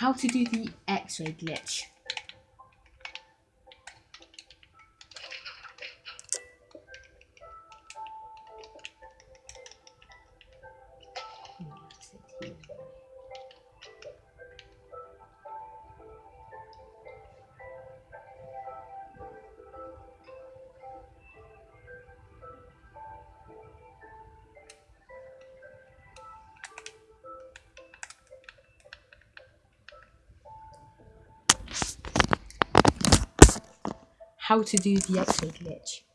how to do the X-ray glitch. How to do the X-ray glitch.